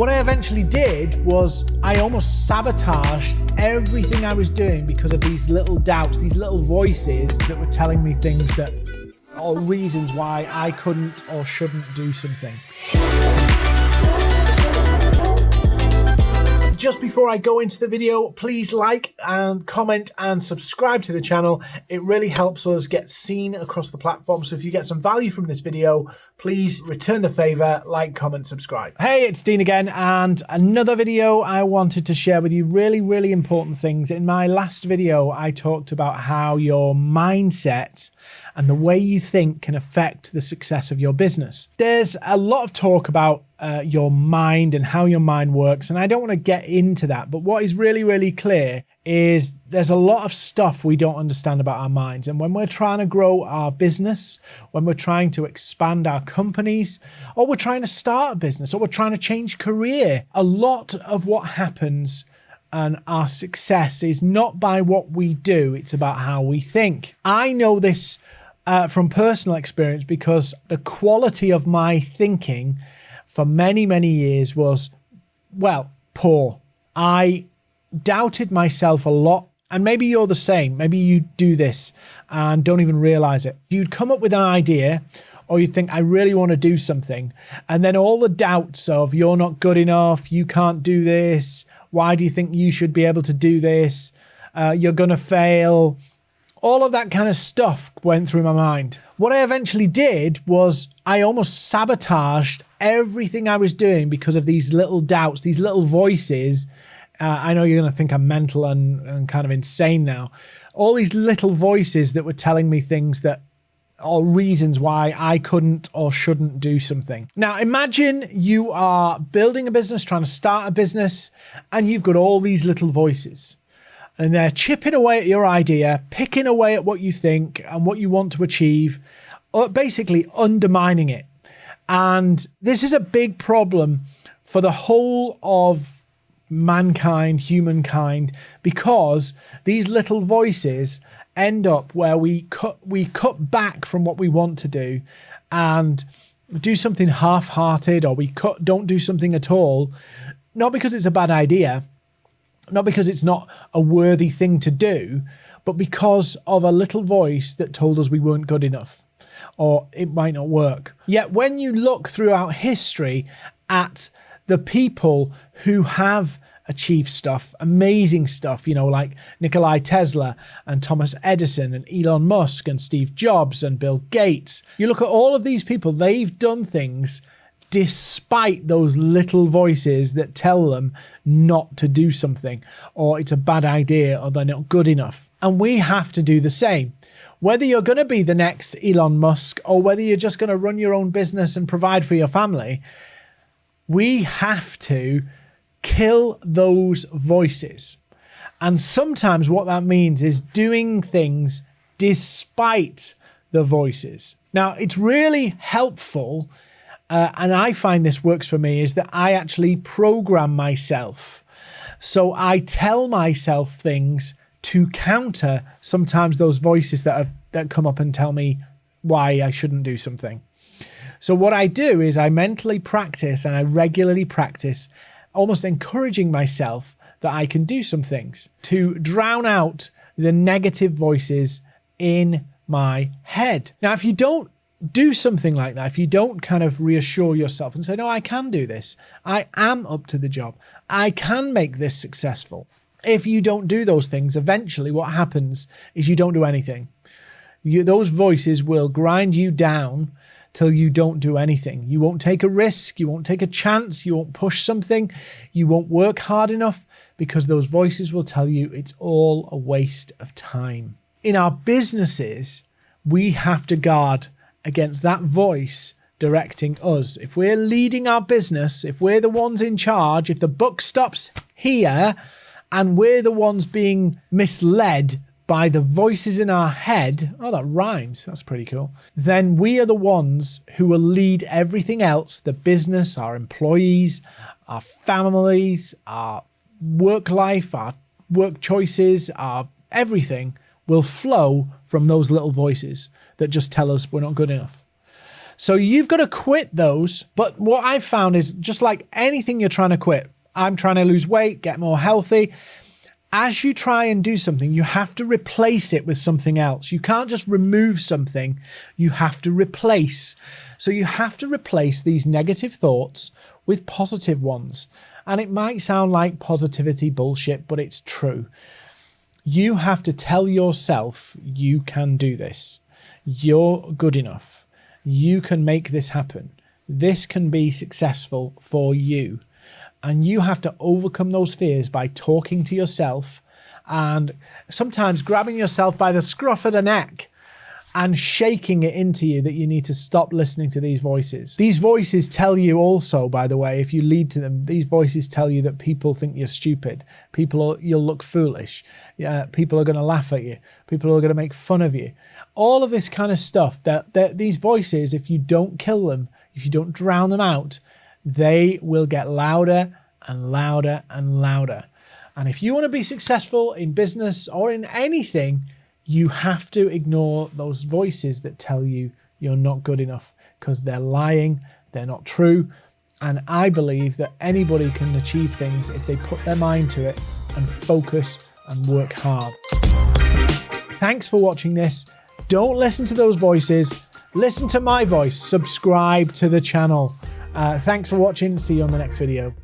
What I eventually did was I almost sabotaged everything I was doing because of these little doubts, these little voices that were telling me things that, or reasons why I couldn't or shouldn't do something. Just before I go into the video, please like and comment and subscribe to the channel. It really helps us get seen across the platform. So if you get some value from this video, please return the favor, like, comment, subscribe. Hey, it's Dean again, and another video I wanted to share with you really, really important things. In my last video, I talked about how your mindset and the way you think can affect the success of your business. There's a lot of talk about uh, your mind and how your mind works, and I don't want to get into that, but what is really, really clear is there's a lot of stuff we don't understand about our minds. And when we're trying to grow our business, when we're trying to expand our companies, or we're trying to start a business, or we're trying to change career, a lot of what happens and our success is not by what we do, it's about how we think. I know this uh, from personal experience because the quality of my thinking for many, many years was, well, poor. I doubted myself a lot. And maybe you're the same. Maybe you do this and don't even realize it. You'd come up with an idea or you think, I really want to do something. And then all the doubts of you're not good enough, you can't do this, why do you think you should be able to do this, uh, you're going to fail, all of that kind of stuff went through my mind. What I eventually did was I almost sabotaged everything I was doing because of these little doubts, these little voices uh, I know you're going to think I'm mental and, and kind of insane now. All these little voices that were telling me things that or reasons why I couldn't or shouldn't do something. Now, imagine you are building a business, trying to start a business, and you've got all these little voices. And they're chipping away at your idea, picking away at what you think and what you want to achieve, uh, basically undermining it. And this is a big problem for the whole of mankind, humankind, because these little voices end up where we cut we cut back from what we want to do and do something half-hearted or we cut don't do something at all not because it's a bad idea not because it's not a worthy thing to do but because of a little voice that told us we weren't good enough or it might not work yet when you look throughout history at the people who have achieved stuff, amazing stuff, you know, like Nikolai Tesla and Thomas Edison and Elon Musk and Steve Jobs and Bill Gates. You look at all of these people, they've done things despite those little voices that tell them not to do something or it's a bad idea or they're not good enough. And we have to do the same. Whether you're going to be the next Elon Musk or whether you're just going to run your own business and provide for your family, we have to kill those voices. And sometimes what that means is doing things despite the voices. Now, it's really helpful, uh, and I find this works for me, is that I actually program myself. So I tell myself things to counter sometimes those voices that, are, that come up and tell me why I shouldn't do something. So what I do is I mentally practice and I regularly practice almost encouraging myself that I can do some things to drown out the negative voices in my head. Now, if you don't do something like that, if you don't kind of reassure yourself and say, no, I can do this, I am up to the job, I can make this successful. If you don't do those things, eventually what happens is you don't do anything. You, those voices will grind you down till you don't do anything. You won't take a risk, you won't take a chance, you won't push something, you won't work hard enough because those voices will tell you it's all a waste of time. In our businesses, we have to guard against that voice directing us. If we're leading our business, if we're the ones in charge, if the buck stops here and we're the ones being misled by the voices in our head, oh, that rhymes, that's pretty cool, then we are the ones who will lead everything else the business, our employees, our families, our work life, our work choices, our everything will flow from those little voices that just tell us we're not good enough. So you've got to quit those. But what I've found is just like anything you're trying to quit, I'm trying to lose weight, get more healthy. As you try and do something, you have to replace it with something else. You can't just remove something, you have to replace. So you have to replace these negative thoughts with positive ones. And it might sound like positivity bullshit, but it's true. You have to tell yourself you can do this. You're good enough. You can make this happen. This can be successful for you. And you have to overcome those fears by talking to yourself and sometimes grabbing yourself by the scruff of the neck and shaking it into you that you need to stop listening to these voices. These voices tell you also, by the way, if you lead to them, these voices tell you that people think you're stupid. People, are, you'll look foolish. Uh, people are going to laugh at you. People are going to make fun of you. All of this kind of stuff. That, that these voices, if you don't kill them, if you don't drown them out, they will get louder and louder and louder. And if you want to be successful in business or in anything, you have to ignore those voices that tell you you're not good enough because they're lying, they're not true. And I believe that anybody can achieve things if they put their mind to it and focus and work hard. Thanks for watching this. Don't listen to those voices. Listen to my voice. Subscribe to the channel. Uh, thanks for watching. See you on the next video.